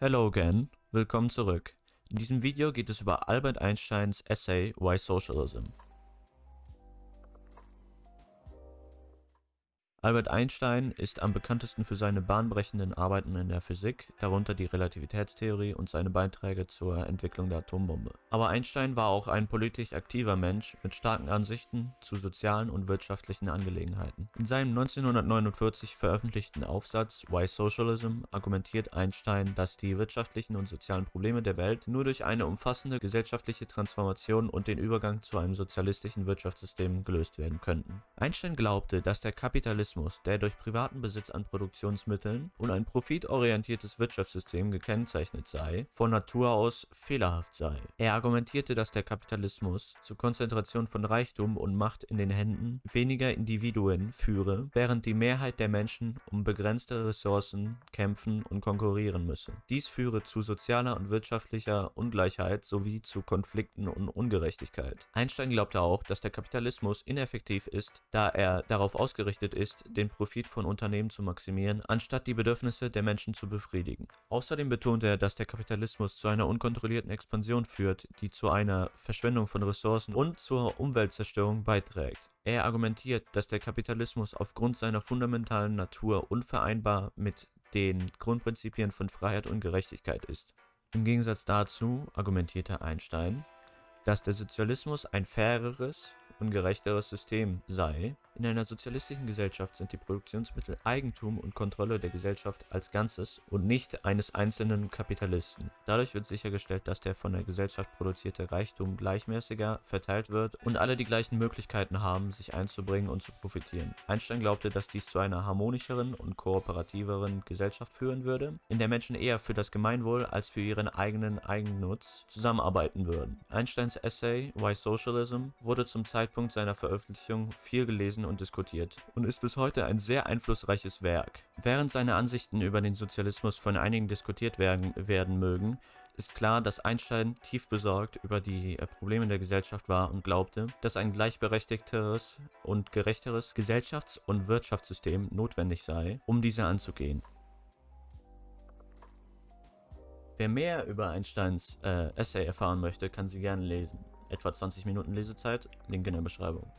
Hello again, willkommen zurück. In diesem Video geht es über Albert Einsteins Essay Why Socialism. Albert Einstein ist am bekanntesten für seine bahnbrechenden Arbeiten in der Physik, darunter die Relativitätstheorie und seine Beiträge zur Entwicklung der Atombombe. Aber Einstein war auch ein politisch aktiver Mensch mit starken Ansichten zu sozialen und wirtschaftlichen Angelegenheiten. In seinem 1949 veröffentlichten Aufsatz Why Socialism argumentiert Einstein, dass die wirtschaftlichen und sozialen Probleme der Welt nur durch eine umfassende gesellschaftliche Transformation und den Übergang zu einem sozialistischen Wirtschaftssystem gelöst werden könnten. Einstein glaubte, dass der Kapitalismus Kapitalismus, der durch privaten Besitz an Produktionsmitteln und ein profitorientiertes Wirtschaftssystem gekennzeichnet sei, von Natur aus fehlerhaft sei. Er argumentierte, dass der Kapitalismus zur Konzentration von Reichtum und Macht in den Händen weniger Individuen führe, während die Mehrheit der Menschen um begrenzte Ressourcen kämpfen und konkurrieren müsse. Dies führe zu sozialer und wirtschaftlicher Ungleichheit sowie zu Konflikten und Ungerechtigkeit. Einstein glaubte auch, dass der Kapitalismus ineffektiv ist, da er darauf ausgerichtet ist, ist, den Profit von Unternehmen zu maximieren, anstatt die Bedürfnisse der Menschen zu befriedigen. Außerdem betonte er, dass der Kapitalismus zu einer unkontrollierten Expansion führt, die zu einer Verschwendung von Ressourcen und zur Umweltzerstörung beiträgt. Er argumentiert, dass der Kapitalismus aufgrund seiner fundamentalen Natur unvereinbar mit den Grundprinzipien von Freiheit und Gerechtigkeit ist. Im Gegensatz dazu argumentierte Einstein, dass der Sozialismus ein faireres und gerechteres System sei, in einer sozialistischen Gesellschaft sind die Produktionsmittel Eigentum und Kontrolle der Gesellschaft als Ganzes und nicht eines einzelnen Kapitalisten. Dadurch wird sichergestellt, dass der von der Gesellschaft produzierte Reichtum gleichmäßiger verteilt wird und alle die gleichen Möglichkeiten haben, sich einzubringen und zu profitieren. Einstein glaubte, dass dies zu einer harmonischeren und kooperativeren Gesellschaft führen würde, in der Menschen eher für das Gemeinwohl als für ihren eigenen Eigennutz zusammenarbeiten würden. Einsteins Essay Why Socialism wurde zum Zeitpunkt seiner Veröffentlichung viel gelesen und diskutiert und ist bis heute ein sehr einflussreiches Werk. Während seine Ansichten über den Sozialismus von einigen diskutiert werden, werden mögen, ist klar, dass Einstein tief besorgt über die äh, Probleme der Gesellschaft war und glaubte, dass ein gleichberechtigteres und gerechteres Gesellschafts- und Wirtschaftssystem notwendig sei, um diese anzugehen. Wer mehr über Einsteins äh, Essay erfahren möchte, kann sie gerne lesen. Etwa 20 Minuten Lesezeit, Link in der Beschreibung.